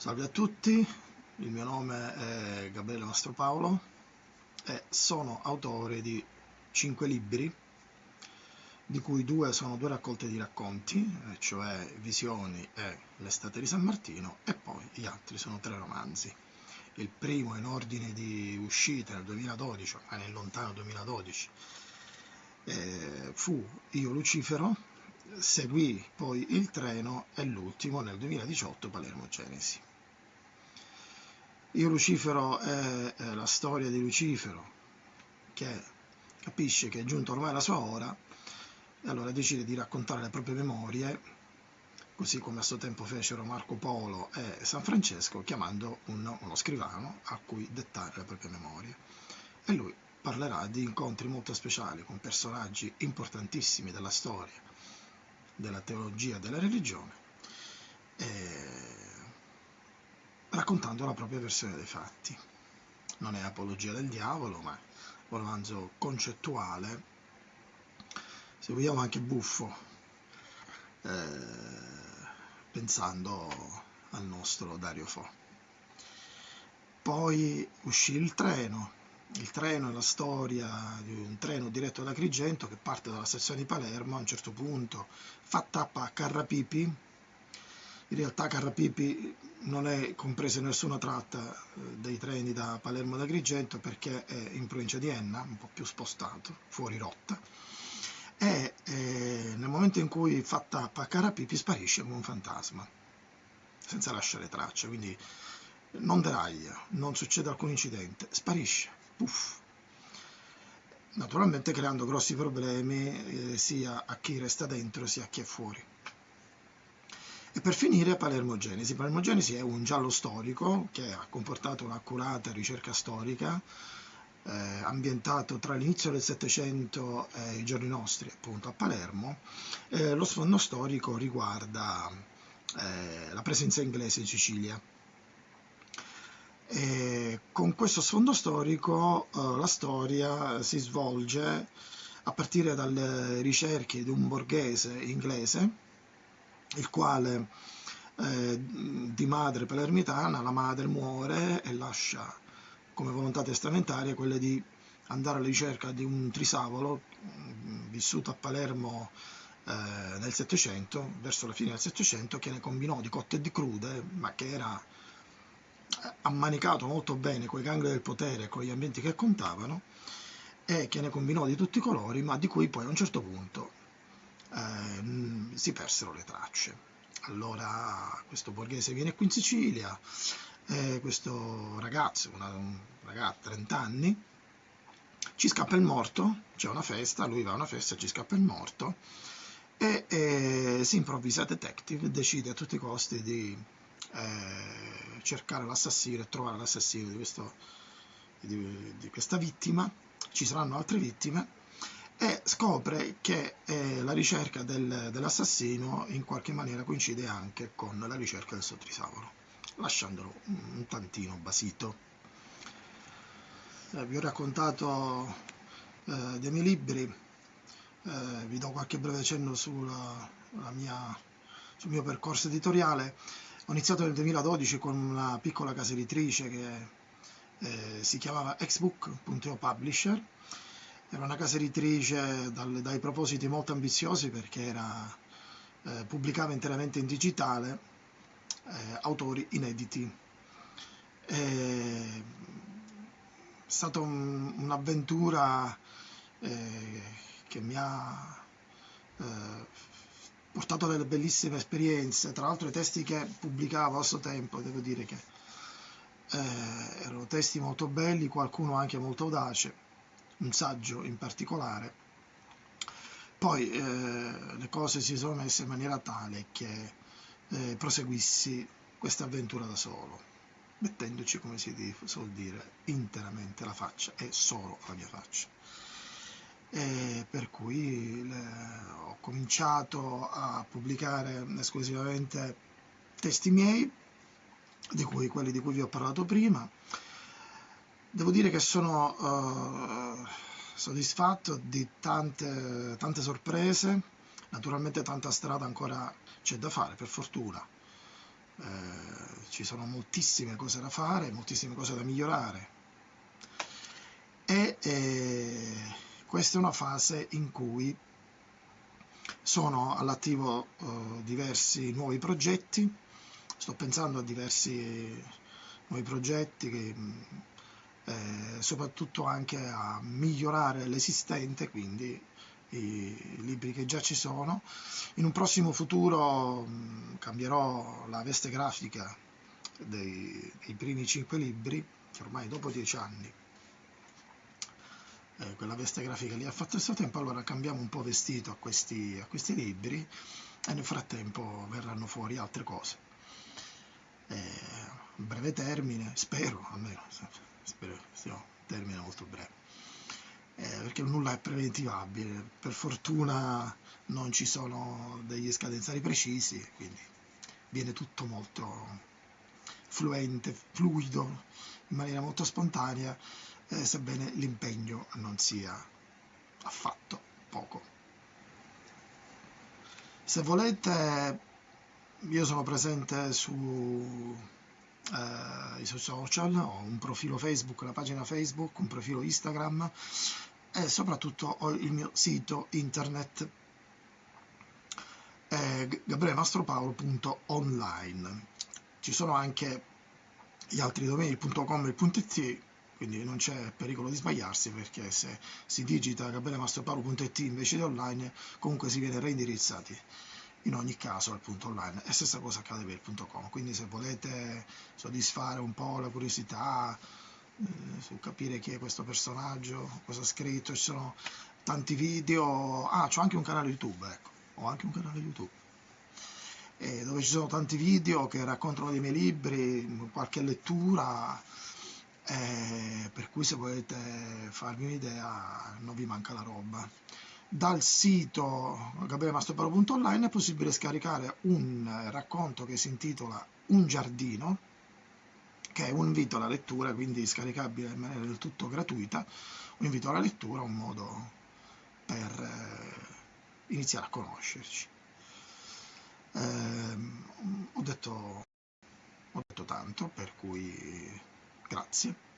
Salve a tutti, il mio nome è Gabriele Mastropaolo e sono autore di cinque libri, di cui due sono due raccolte di racconti, cioè Visioni e L'estate di San Martino, e poi gli altri sono tre romanzi. Il primo in ordine di uscita nel 2012, ma nel lontano 2012, eh, fu Io Lucifero, seguì poi Il treno e l'ultimo nel 2018 Palermo Genesi. Io Lucifero è, è la storia di Lucifero che capisce che è giunta ormai la sua ora e allora decide di raccontare le proprie memorie così come a suo tempo fecero Marco Polo e San Francesco chiamando uno, uno scrivano a cui dettare le proprie memorie. E lui parlerà di incontri molto speciali con personaggi importantissimi della storia della teologia della religione e raccontando la propria versione dei fatti. Non è apologia del diavolo, ma un romanzo concettuale, se vogliamo anche buffo, eh, pensando al nostro Dario Fo. Poi uscì il treno, il treno è la storia di un treno diretto da Agrigento che parte dalla stazione di Palermo, a un certo punto fa tappa a Carrapipi, in realtà Carrapipi non è compresa nessuna tratta eh, dei treni da Palermo ad Agrigento perché è in provincia di Enna, un po' più spostato, fuori rotta, e eh, nel momento in cui fa tappa a Carapipi sparisce come un fantasma, senza lasciare tracce, quindi non deraglia, non succede alcun incidente, sparisce, puff. Naturalmente creando grossi problemi eh, sia a chi resta dentro sia a chi è fuori. E per finire Palermo Genesi. Palermo Genesi è un giallo storico che ha comportato un'accurata ricerca storica, eh, ambientato tra l'inizio del Settecento e i giorni nostri, appunto a Palermo. Eh, lo sfondo storico riguarda eh, la presenza inglese in Sicilia. E con questo sfondo storico eh, la storia si svolge a partire dalle ricerche di un borghese inglese il quale eh, di madre palermitana, la madre muore e lascia come volontà testamentaria quella di andare alla ricerca di un trisavolo mm, vissuto a Palermo eh, nel Settecento, verso la fine del Settecento, che ne combinò di cotte e di crude, ma che era eh, ammanicato molto bene con i gangli del potere e con gli ambienti che contavano, e che ne combinò di tutti i colori, ma di cui poi a un certo punto eh, si persero le tracce. Allora questo borghese viene qui in Sicilia, eh, questo ragazzo, una, un ragazzo 30 anni, ci scappa il morto, c'è una festa, lui va a una festa, ci scappa il morto e, e si improvvisa detective, decide a tutti i costi di eh, cercare l'assassino e trovare l'assassino di, di, di questa vittima, ci saranno altre vittime e scopre che eh, la ricerca del, dell'assassino in qualche maniera coincide anche con la ricerca del suo trisavolo, lasciandolo un tantino basito. Eh, vi ho raccontato eh, dei miei libri, eh, vi do qualche breve cenno sulla, mia, sul mio percorso editoriale. Ho iniziato nel 2012 con una piccola casa editrice che eh, si chiamava Xbook.io Publisher, era una casa editrice dal, dai propositi molto ambiziosi perché era, eh, pubblicava interamente in digitale eh, autori inediti. È stata un, un'avventura eh, che mi ha eh, portato delle bellissime esperienze, tra l'altro i testi che pubblicavo a suo tempo, devo dire che eh, erano testi molto belli, qualcuno anche molto audace un saggio in particolare. Poi eh, le cose si sono messe in maniera tale che eh, proseguissi questa avventura da solo, mettendoci, come si suol dire, interamente la faccia e solo la mia faccia. E per cui le, ho cominciato a pubblicare esclusivamente testi miei, di cui quelli di cui vi ho parlato prima, Devo dire che sono uh, soddisfatto di tante, tante sorprese, naturalmente tanta strada ancora c'è da fare, per fortuna. eh, ci sono moltissime cose da fare, moltissime cose da migliorare. E eh, questa è una fase in cui sono all'attivo eh, diversi nuovi progetti, sto pensando a diversi nuovi progetti che eh, soprattutto anche a migliorare l'esistente, quindi i libri che già ci sono. In un prossimo futuro mh, cambierò la veste grafica dei, dei primi cinque libri, che ormai dopo dieci anni eh, quella veste grafica lì ha fatto il suo tempo, allora cambiamo un po' vestito a questi, a questi libri e nel frattempo verranno fuori altre cose. Eh, breve termine, spero almeno, spero sia un termine molto breve eh, perché nulla è preventivabile. Per fortuna non ci sono degli scadenzari precisi, quindi viene tutto molto fluente, fluido, in maniera molto spontanea, eh, sebbene l'impegno non sia affatto poco. Se volete, io sono presente su eh, i social, ho un profilo Facebook, una pagina Facebook, un profilo Instagram e soprattutto ho il mio sito internet eh, gabrielemastropaolo.online ci sono anche gli altri domini, il .com e il .it quindi non c'è pericolo di sbagliarsi perché se si digita gabrielemastropaolo.it invece di online comunque si viene reindirizzati in ogni caso al punto online. E stessa cosa accade per il punto com. Quindi se volete soddisfare un po' la curiosità eh, su capire chi è questo personaggio, cosa ha scritto, ci sono tanti video, ah c'ho anche un canale YouTube, ecco, ho anche un canale YouTube eh, dove ci sono tanti video che raccontano dei miei libri, qualche lettura, eh, per cui se volete farvi un'idea non vi manca la roba. Dal sito gabrielmastroparo.online è possibile scaricare un racconto che si intitola Un giardino, che è un invito alla lettura, quindi scaricabile in maniera del tutto gratuita, un invito alla lettura, un modo per eh, iniziare a conoscerci. Eh, ho, detto, ho detto tanto, per cui grazie.